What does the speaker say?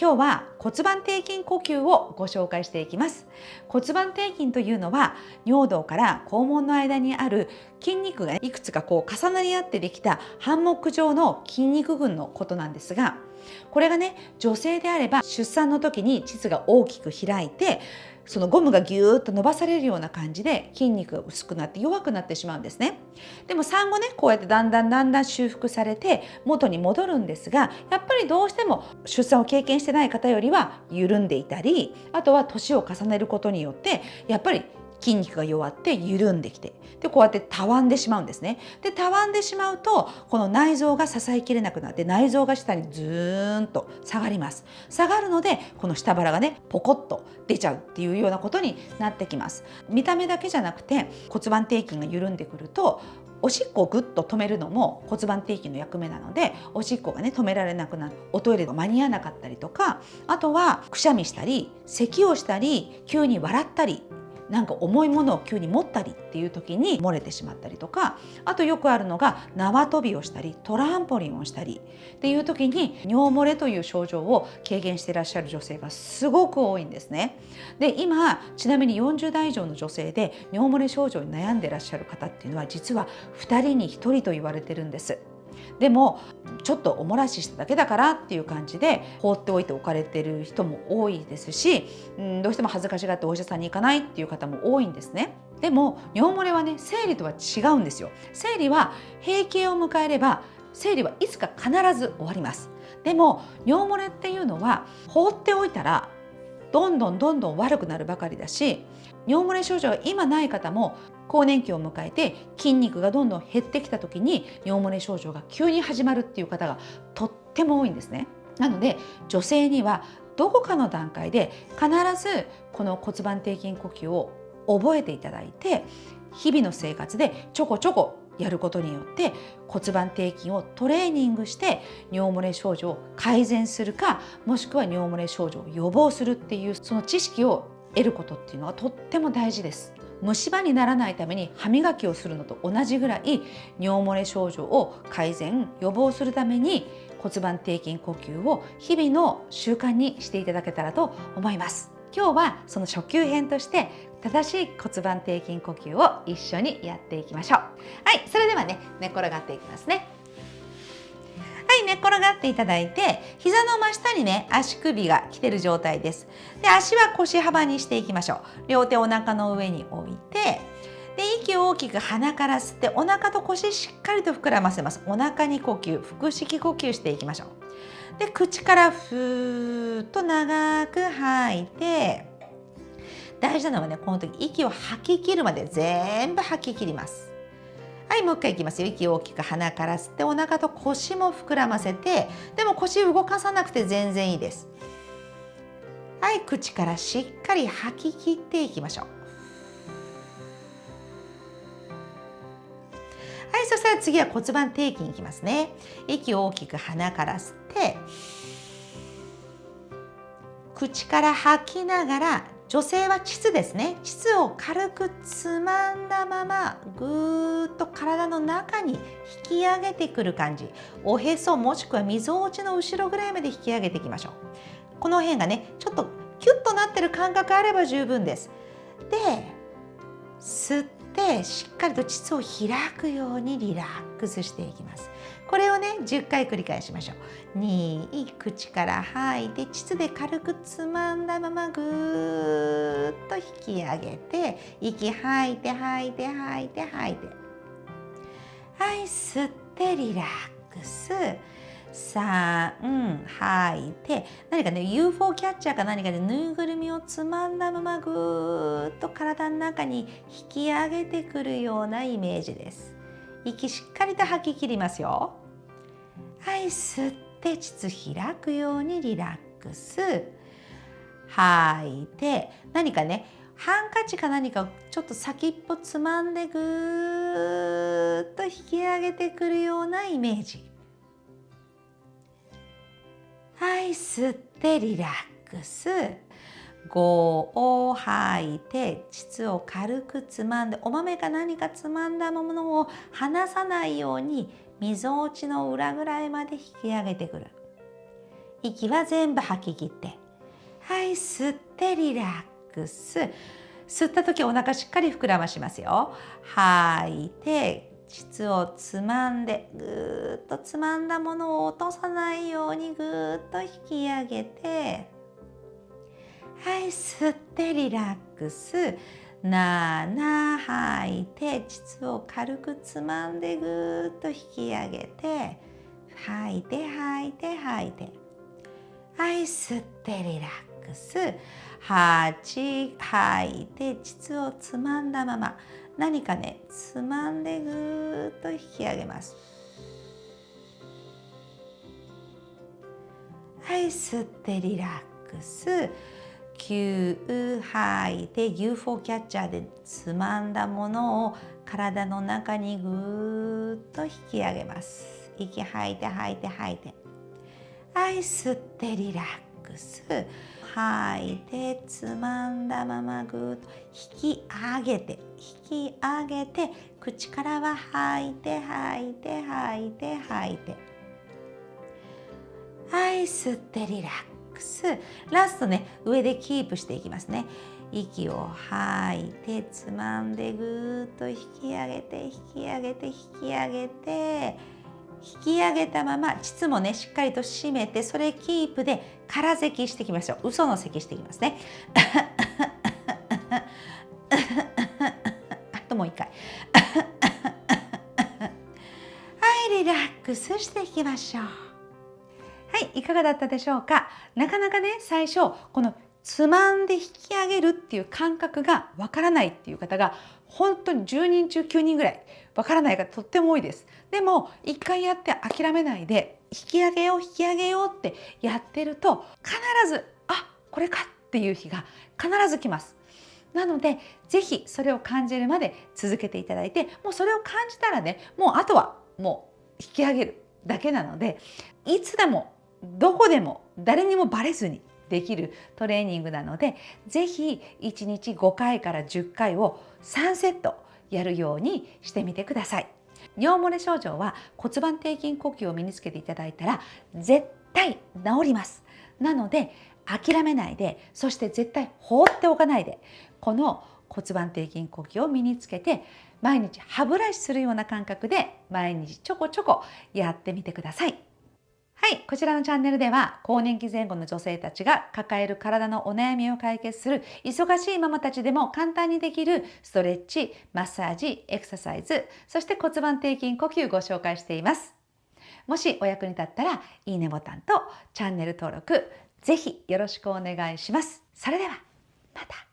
今日は骨盤底筋呼吸をご紹介していきます。骨盤底筋というのは尿道から肛門の間にある筋肉がいくつかこう重なり合ってできたハンモック状の筋肉群のことなんですがこれがね女性であれば出産の時に膣が大きく開いてそのゴムがギューッと伸ばされるような感じで筋肉が薄くなって弱くなってしまうんですね。でも産後ねこうやってだんだんだんだん修復されて元に戻るんですがやっぱりどうしても出産を経験してない方よりは緩んでいたりあとは年を重ねることによってやっぱり筋肉が弱って緩んできてでこうやってたわんでしまうんですね。でたわんでしまうとこの内臓が支えきれなくなって内臓が下にずーんと下がります。下がるのでこの下腹がねポコッと出ちゃうっていうようなことになってきます。見た目だけじゃなくて骨盤底筋が緩んでくるとおしっこをぐっと止めるのも骨盤底筋の役目なのでおしっこがね止められなくなる。おトイレが間に合わなかったりとかあとはくしゃみしたり咳をしたり急に笑ったりなんか重いものを急に持ったりっていう時に漏れてしまったりとかあとよくあるのが縄跳びをしたりトランポリンをしたりっていう時に尿漏れという症状を軽減していらっしゃる女性がすごく多いんですね。で今ちなみに40代以上の女性で尿漏れ症状に悩んでいらっしゃる方っていうのは実は2人に1人と言われてるんです。でもちょっとおもらししただけだからっていう感じで放っておいておかれてる人も多いですし、うん、どうしても恥ずかしがってお医者さんに行かないっていう方も多いんですね。でも尿漏れはね生理とは違うんですよ。生理は閉経を迎えれば生理はいつか必ず終わります。でも尿漏れっていうのは放っておいたらどんどんどんどん悪くなるばかりだし尿漏れ症状が今ない方も更年期を迎えて筋肉がどんどん減ってきた時に尿漏れ症状が急に始まるっていう方がとっても多いんですね。なので女性にはどこかの段階で必ずこの骨盤底筋呼吸を覚えていただいて日々の生活でちょこちょこやることによって骨盤底筋をトレーニングして尿漏れ症状を改善するかもしくは尿漏れ症状を予防するっていうその知識を得ることっていうのはとっても大事です。虫歯にならないために歯磨きをするのと同じぐらい尿漏れ症状を改善予防するために骨盤底筋呼吸を日々の習慣にしていただけたらと思います。今日はその初級編として正しい骨盤底筋呼吸を一緒にやっていきましょう。はいそれではね寝転がっていきますね。はい寝っ転がっていただいて膝の真下にね足首が来てる状態です。で足は腰幅にしていきましょう。両手お腹の上に置いてで息を大きく鼻から吸ってお腹と腰しっかりと膨らませます。お腹に呼吸腹式呼吸していきましょう。で口からふーっと長く吐いて大事なのはねこの時息を吐き切るまで全部吐き切ります。はいもう一回いきますよ。息を大きく鼻から吸ってお腹と腰も膨らませてでも腰動かさなくて全然いいです。はい口からしっかり吐き切っていきましょう。したら次は骨盤底筋いきますね。息を大きく鼻から吸って口から吐きながら女性は膣ですね。膣を軽くつまんだままぐーっと体の中に引き上げてくる感じ。おへそもしくはみぞおちの後ろぐらいまで引き上げていきましょう。この辺がねちょっとキュッとなってる感覚あれば十分です。で吸ってしっかりと膣を開くようにリラックスしていきます。これをね10回繰り返しましょう。2口から吐いて膣で軽くつまんだままぐーっと引き上げて息吐いて吐いて吐いて吐いて。はい吸ってリラックス。3吐い。て何かね UFO キャッチャーか何かでぬいぐるみをつまんだままぐーっと体の中に引き上げてくるようなイメージです。息しっかりと吐き切りますよ。はい吸って膣開くようにリラックス。吐い。て何かねハンカチか何かちょっと先っぽつまんでぐーっと引き上げてくるようなイメージ。はい吸ってリラックス。5を吐いて膣を軽くつまんでお豆か何かつまんだものを離さないようにみぞおちの裏ぐらいまで引き上げてくる。息は全部吐き切って。はい吸ってリラックス。吸った時お腹しっかり膨らましますよ。吐いて膣をつまんでぐーっとつまんだものを落とさないようにぐーっと引き上げてはい吸ってリラックス。7吐いて膣を軽くつまんでぐーっと引き上げて吐いて吐いて吐いて。はい吸ってリラックス。8吐いて膣をつまんだまま。何かねつまんでぐっと引き上げます。はい吸ってリラックス。9吐いて UFO キャッチャーでつまんだものを体の中にぐっと引き上げます。息吐いて吐いて吐いて。はい吸ってリラックス。吐いてつまんだままぐーっと引き上げて引き上げて口からは吐いて吐いて吐いて吐いて。はい吸ってリラックス。ラストね上でキープしていきますね。息を吐いてつまんでぐーっと引き上げて引き上げて引き上げて。引き上げたまま膣もねしっかりと締めてそれキープで空咳していきましょう。嘘の咳していきますね。あともう一回。はいリラックスしていきましょう。はいいかがだったでしょうか？なかなかね最初このつまんで引き上げるっていう感覚がわからないっていう方が本当に10人中9人ぐらいわからない方とっても多いです。でも一回やって諦めないで引き上げよう引き上げようってやってると必ずあこれかっていう日が必ず来ます。なので是非それを感じるまで続けていただいてもうそれを感じたらねもうあとはもう引き上げるだけなのでいつでもどこでも誰にもバレずにできるトレーニングなので是非1日5回から10回を3セットやるようにしてみてください。尿漏れ症状は骨盤底筋呼吸を身につけていただいたら絶対治ります。なので諦めないでそして絶対放っておかないでこの骨盤底筋呼吸を身につけて毎日歯ブラシするような感覚で毎日ちょこちょこやってみてください。はい、こちらのチャンネルでは更年期前後の女性たちが抱える体のお悩みを解決する忙しいママたちでも簡単にできるストレッチ、マッサージ、エクササイズ、そして骨盤底筋呼吸ご紹介しています。もしお役に立ったらいいねボタンとチャンネル登録ぜひよろしくお願いします。それではまた。